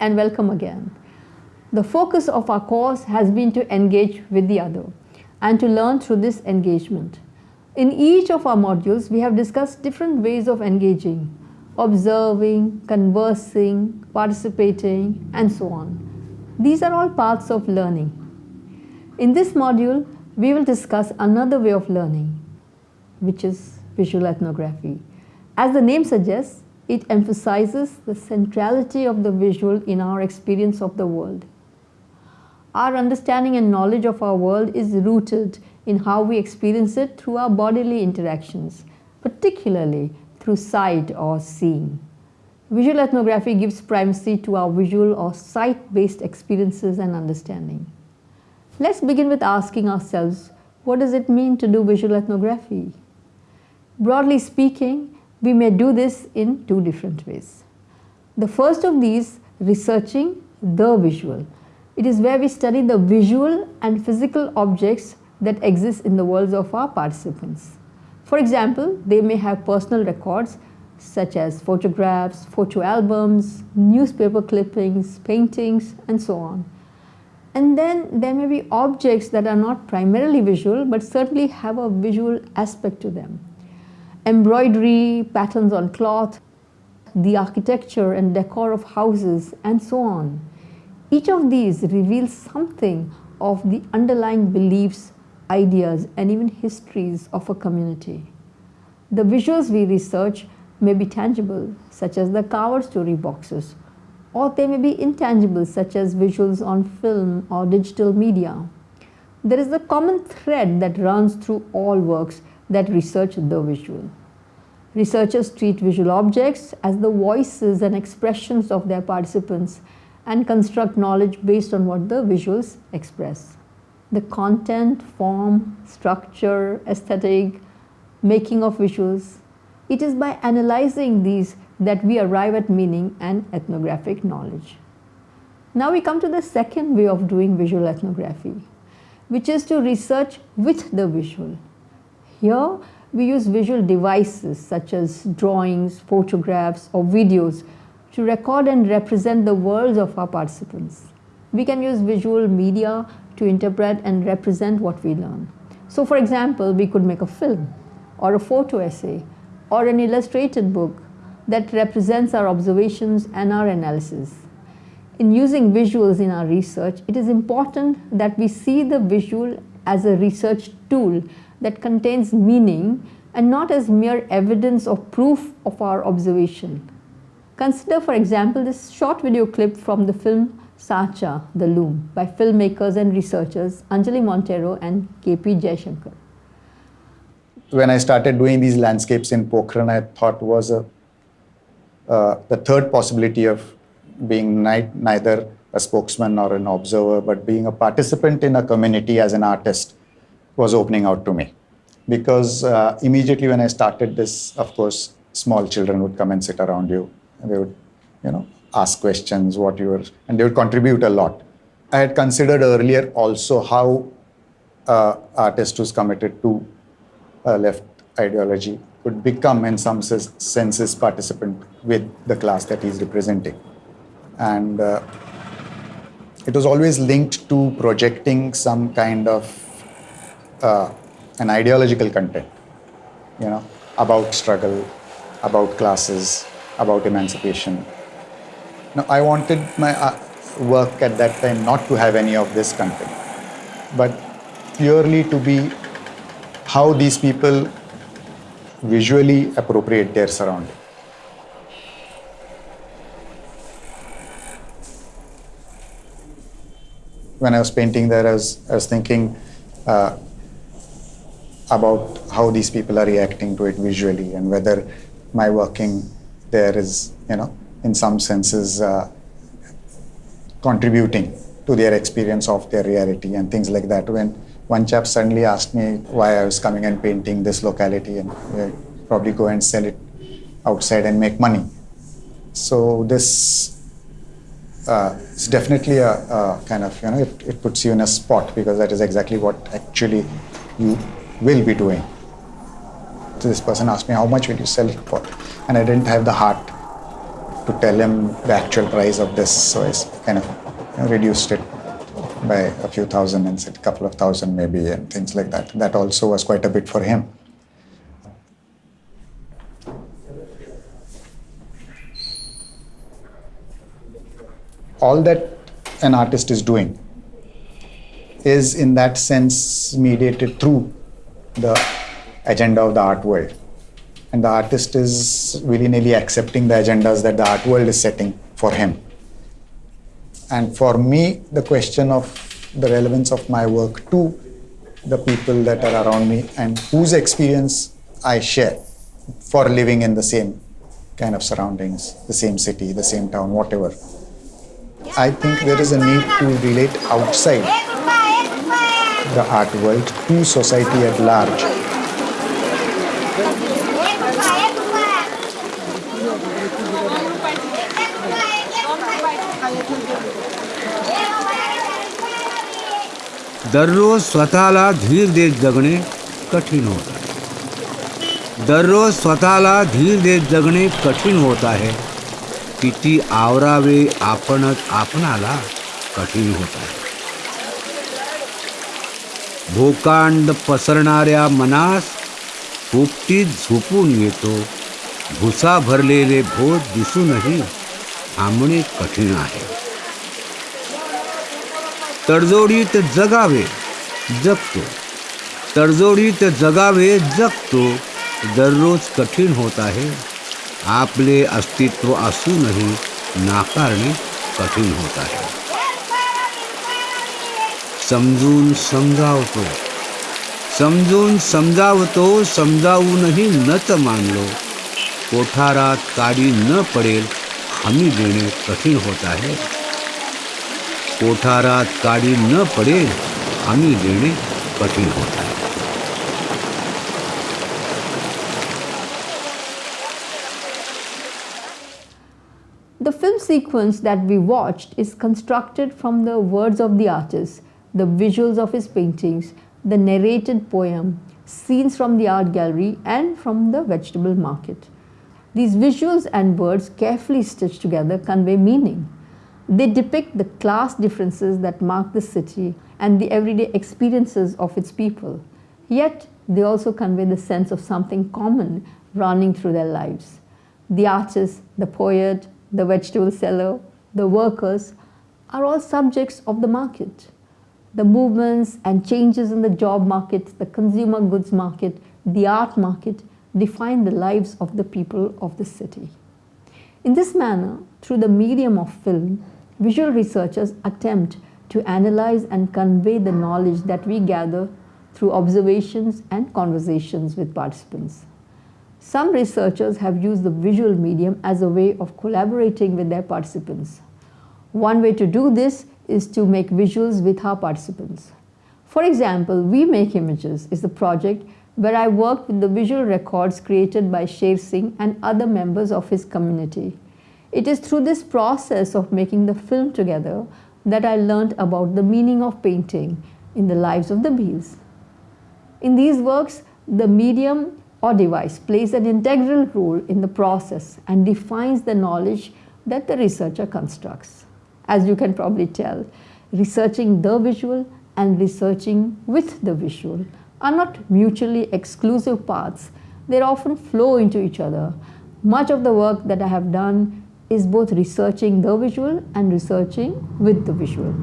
And welcome again. The focus of our course has been to engage with the other and to learn through this engagement. In each of our modules, we have discussed different ways of engaging, observing, conversing, participating, and so on. These are all parts of learning. In this module, we will discuss another way of learning, which is visual ethnography. As the name suggests, it emphasizes the centrality of the visual in our experience of the world. Our understanding and knowledge of our world is rooted in how we experience it through our bodily interactions, particularly through sight or seeing. Visual ethnography gives primacy to our visual or sight-based experiences and understanding. Let's begin with asking ourselves, what does it mean to do visual ethnography? Broadly speaking, we may do this in two different ways. The first of these, researching the visual. It is where we study the visual and physical objects that exist in the worlds of our participants. For example, they may have personal records such as photographs, photo albums, newspaper clippings, paintings, and so on. And then there may be objects that are not primarily visual but certainly have a visual aspect to them embroidery, patterns on cloth, the architecture and decor of houses, and so on. Each of these reveals something of the underlying beliefs, ideas, and even histories of a community. The visuals we research may be tangible, such as the kawad story boxes, or they may be intangible, such as visuals on film or digital media. There is a common thread that runs through all works that research the visual. Researchers treat visual objects as the voices and expressions of their participants and construct knowledge based on what the visuals express. The content, form, structure, aesthetic, making of visuals. It is by analyzing these that we arrive at meaning and ethnographic knowledge. Now we come to the second way of doing visual ethnography, which is to research with the visual. Here, we use visual devices such as drawings, photographs or videos to record and represent the worlds of our participants. We can use visual media to interpret and represent what we learn. So for example, we could make a film or a photo essay or an illustrated book that represents our observations and our analysis. In using visuals in our research, it is important that we see the visual as a research tool that contains meaning and not as mere evidence or proof of our observation. Consider for example this short video clip from the film Saacha, The Loom by filmmakers and researchers Anjali Monteiro and KP Jayasankar. When I started doing these landscapes in Pokhran, I thought was a, uh, the third possibility of being neither a spokesman or an observer, but being a participant in a community as an artist was opening out to me. Because uh, immediately when I started this, of course, small children would come and sit around you and they would, you know, ask questions, what you were, and they would contribute a lot. I had considered earlier also how uh, artist who's committed to uh, left ideology could become in some senses participant with the class that he's representing. And uh, it was always linked to projecting some kind of uh, an ideological content, you know, about struggle, about classes, about emancipation. Now, I wanted my uh, work at that time not to have any of this content, but purely to be how these people visually appropriate their surrounding. When I was painting there, I was, I was thinking, uh, about how these people are reacting to it visually and whether my working there is, you know, in some senses uh, contributing to their experience of their reality and things like that. When one chap suddenly asked me why I was coming and painting this locality and uh, probably go and sell it outside and make money. So this uh, definitely a, a, kind of, you know, it, it puts you in a spot because that is exactly what actually you will be doing. So this person asked me, how much will you sell it for? And I didn't have the heart to tell him the actual price of this. So I kind of reduced it by a few thousand and said a couple of thousand maybe and things like that. That also was quite a bit for him. All that an artist is doing is in that sense mediated through the agenda of the art world. And the artist is willy nilly accepting the agendas that the art world is setting for him. And for me, the question of the relevance of my work to the people that are around me and whose experience I share for living in the same kind of surroundings, the same city, the same town, whatever. I think there is a need to relate outside the art world, to society at large. दररोज स्वतःला धीर देत जगणे कठीण होत आहे. दररोज स्वतःला धीर देत जगणे कठीण होत आहे. किती आवरावे आपणच आपणाला कठीण होत आहे. भोकांड पसरणाऱ्या मनास पोपटीत झोपून येतो. भुसा भरलेले भोत दिसूनही थांबणे कठीण आहे. तडजोडीत जगावे, जगतो. तडजोडीत जगावे, जगतो. दररोज कठीण होत आहे. आपले अस्तित्व असूनही नाकारणे कठीण होत आहे. समझून समझाव तो। समझून समझाव तो समझाऊ नहीं न तो मान लो। कोठारा काड़ी न पड़े हमी देने कठिन होता है। कोठारा काड़ी न पड़े हमी देने कठिन होता है। The film sequence that we watched is constructed from the words of the artist. The visuals of his paintings, the narrated poem, scenes from the art gallery, and from the vegetable market. These visuals and words, carefully stitched together, convey meaning. They depict the class differences that mark the city and the everyday experiences of its people. Yet, they also convey the sense of something common running through their lives. The artist, the poet, the vegetable seller, the workers are all subjects of the market. The movements and changes in the job market, the consumer goods market, the art market define the lives of the people of the city. In this manner, through the medium of film, visual researchers attempt to analyze and convey the knowledge that we gather through observations and conversations with participants. Some researchers have used the visual medium as a way of collaborating with their participants. One way to do this is to make visuals with our participants. For example, We Make Images is the project where I worked with the visual records created by Sher Singh and other members of his community. It is through this process of making the film together that I learned about the meaning of painting in the lives of the bees. In these works, the medium or device plays an integral role in the process and defines the knowledge that the researcher constructs. As you can probably tell, researching the visual and researching with the visual are not mutually exclusive paths. They often flow into each other. Much of the work that I have done is both researching the visual and researching with the visual.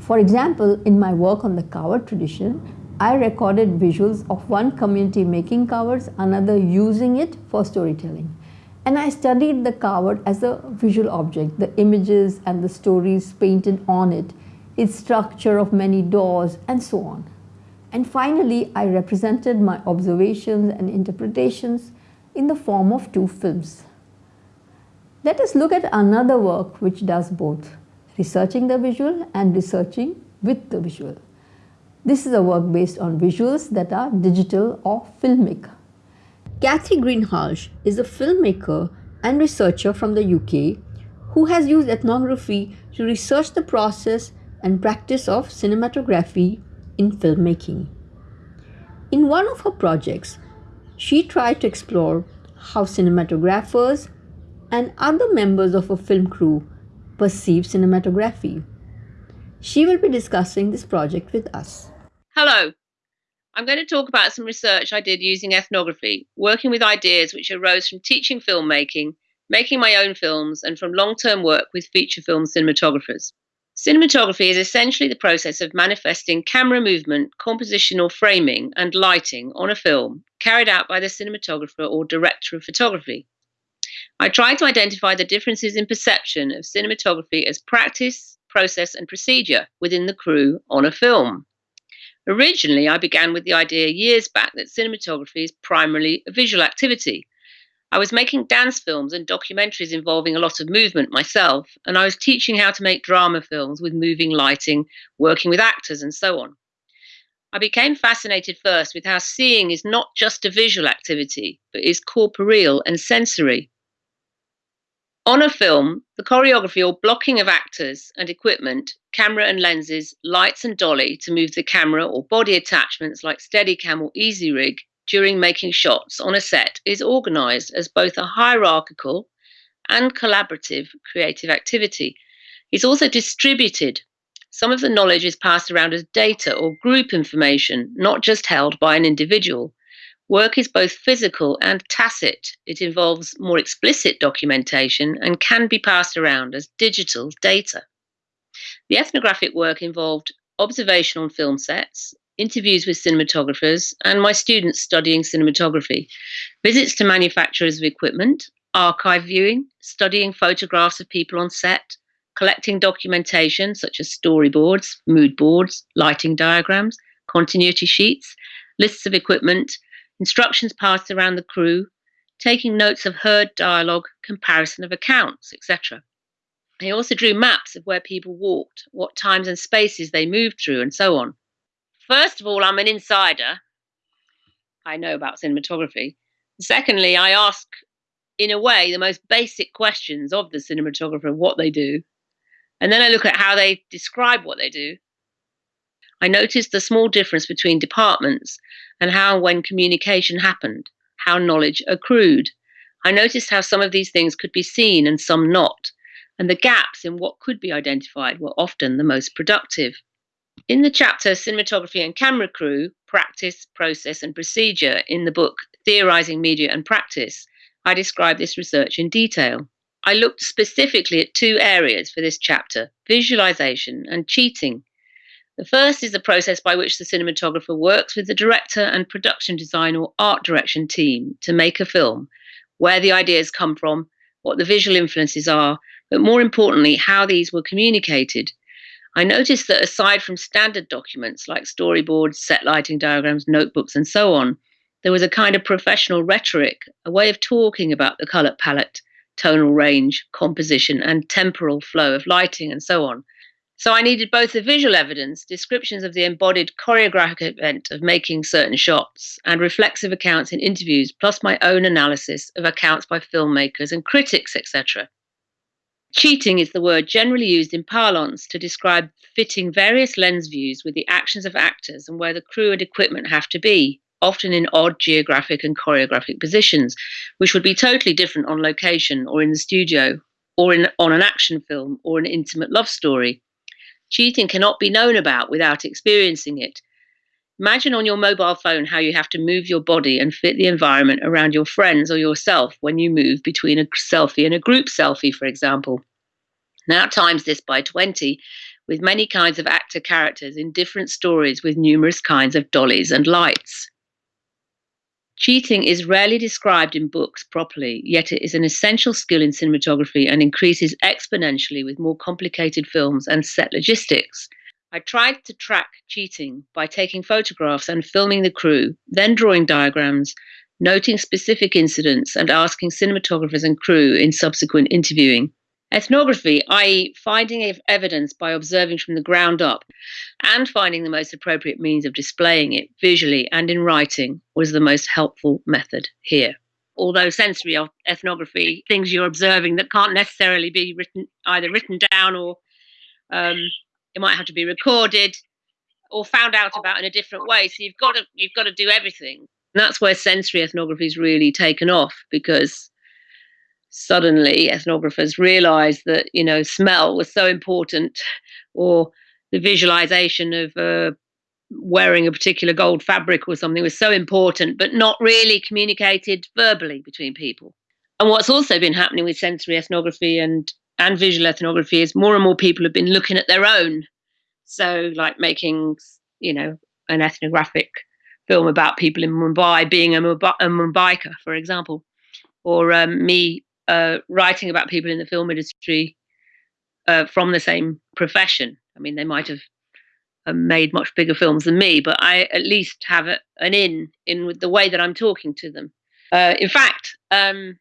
For example, in my work on the kawad tradition, I recorded visuals of one community making kawads, another using it for storytelling. And I studied the kawad as a visual object, the images and the stories painted on it, its structure of many doors, and so on. And finally, I represented my observations and interpretations in the form of two films. Let us look at another work which does both, researching the visual and researching with the visual. This is a work based on visuals that are digital or filmic. Cathy Greenhalgh is a filmmaker and researcher from the UK who has used ethnography to research the process and practice of cinematography in filmmaking. In one of her projects, she tried to explore how cinematographers and other members of a film crew perceive cinematography. She will be discussing this project with us. Hello. I'm going to talk about some research I did using ethnography, working with ideas which arose from teaching filmmaking, making my own films, and from long term work with feature film cinematographers. Cinematography is essentially the process of manifesting camera movement, composition or framing, and lighting on a film carried out by the cinematographer or director of photography. I tried to identify the differences in perception of cinematography as practice, process, and procedure within the crew on a film. Originally, I began with the idea years back that cinematography is primarily a visual activity I was making dance films and documentaries involving a lot of movement myself, and I was teaching how to make drama films with moving lighting, working with actors, and so on. I became fascinated first with how seeing is not just a visual activity, but is corporeal and sensory. On a film, the choreography or blocking of actors and equipment, camera and lenses, lights and dolly to move the camera or body attachments like Steadicam or Easyrig during making shots on a set is organized as both a hierarchical and collaborative creative activity. It's also distributed. Some of the knowledge is passed around as data or group information, not just held by an individual. Work is both physical and tacit. It involves more explicit documentation and can be passed around as digital data. The ethnographic work involved observation on film sets, interviews with cinematographers, and my students studying cinematography, visits to manufacturers of equipment, archive viewing, studying photographs of people on set, collecting documentation such as storyboards, mood boards, lighting diagrams, continuity sheets, lists of equipment, instructions passed around the crew, taking notes of heard dialogue, comparison of accounts, etc. He also drew maps of where people walked, what times and spaces they moved through, and so on. First of all, I'm an insider. I know about cinematography. Secondly, I ask, in a way, the most basic questions of the cinematographer, what they do. And then I look at how they describe what they do. I noticed the small difference between departments and how, and when communication happened, how knowledge accrued. I noticed how some of these things could be seen and some not, and the gaps in what could be identified were often the most productive. In the chapter Cinematography and Camera Crew Practice, Process, and Procedure in the book Theorizing Media and Practice, I describe this research in detail. I looked specifically at two areas for this chapter visualization and cheating. The first is the process by which the cinematographer works with the director and production design or art direction team to make a film, where the ideas come from, what the visual influences are, but more importantly, how these were communicated I noticed that aside from standard documents like storyboards, set lighting diagrams, notebooks, and so on, there was a kind of professional rhetoric, a way of talking about the color palette, tonal range, composition, and temporal flow of lighting, and so on. So I needed both the visual evidence, descriptions of the embodied choreographic event of making certain shots, and reflexive accounts in interviews, plus my own analysis of accounts by filmmakers and critics, etc. Cheating is the word generally used in parlance to describe fitting various lens views with the actions of actors and where the crew and equipment have to be, often in odd geographic and choreographic positions, which would be totally different on location or in the studio or in, on an action film or an intimate love story. Cheating cannot be known about without experiencing it. Imagine on your mobile phone how you have to move your body and fit the environment around your friends or yourself when you move between a selfie and a group selfie, for example. Now times this by 20 with many kinds of actor characters in different stories with numerous kinds of dollies and lights. Cheating is rarely described in books properly, yet it is an essential skill in cinematography and increases exponentially with more complicated films and set logistics. I tried to track cheating by taking photographs and filming the crew, then drawing diagrams, noting specific incidents, and asking cinematographers and crew in subsequent interviewing. Ethnography, i.e., finding evidence by observing from the ground up and finding the most appropriate means of displaying it visually and in writing, was the most helpful method here. Although sensory ethnography, things you're observing that can't necessarily be written either written down or um, it might have to be recorded or found out about in a different way. So you've got to you've got to do everything. And that's where sensory ethnography is really taken off because suddenly ethnographers realized that you know smell was so important or the visualization of uh, wearing a particular gold fabric or something was so important but not really communicated verbally between people. And what's also been happening with sensory ethnography and and visual ethnography is more and more people have been looking at their own. So like making you know an ethnographic film about people in mumbai being a, Mumbai, a mumbaiker for example or um, me uh, writing about people in the film industry uh, from the same profession. I mean, they might have uh, made much bigger films than me, but I at least have a, an in in with the way that I'm talking to them. Uh, in fact, um,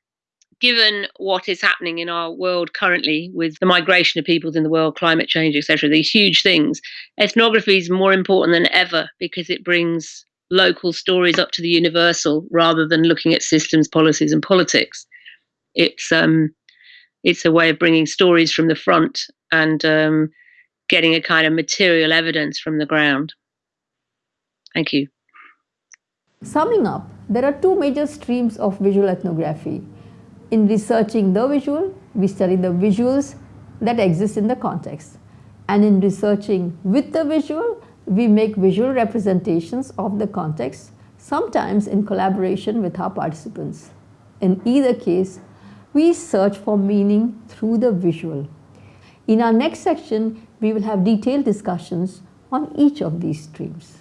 given what is happening in our world currently with the migration of peoples in the world, climate change, etc., these huge things, ethnography is more important than ever because it brings local stories up to the universal rather than looking at systems, policies, and politics it's um, it's a way of bringing stories from the front and um, getting a kind of material evidence from the ground. Thank you. Summing up, there are two major streams of visual ethnography. In researching the visual, we study the visuals that exist in the context. And in researching with the visual, we make visual representations of the context, sometimes in collaboration with our participants. In either case, we search for meaning through the visual. In our next section, we will have detailed discussions on each of these streams.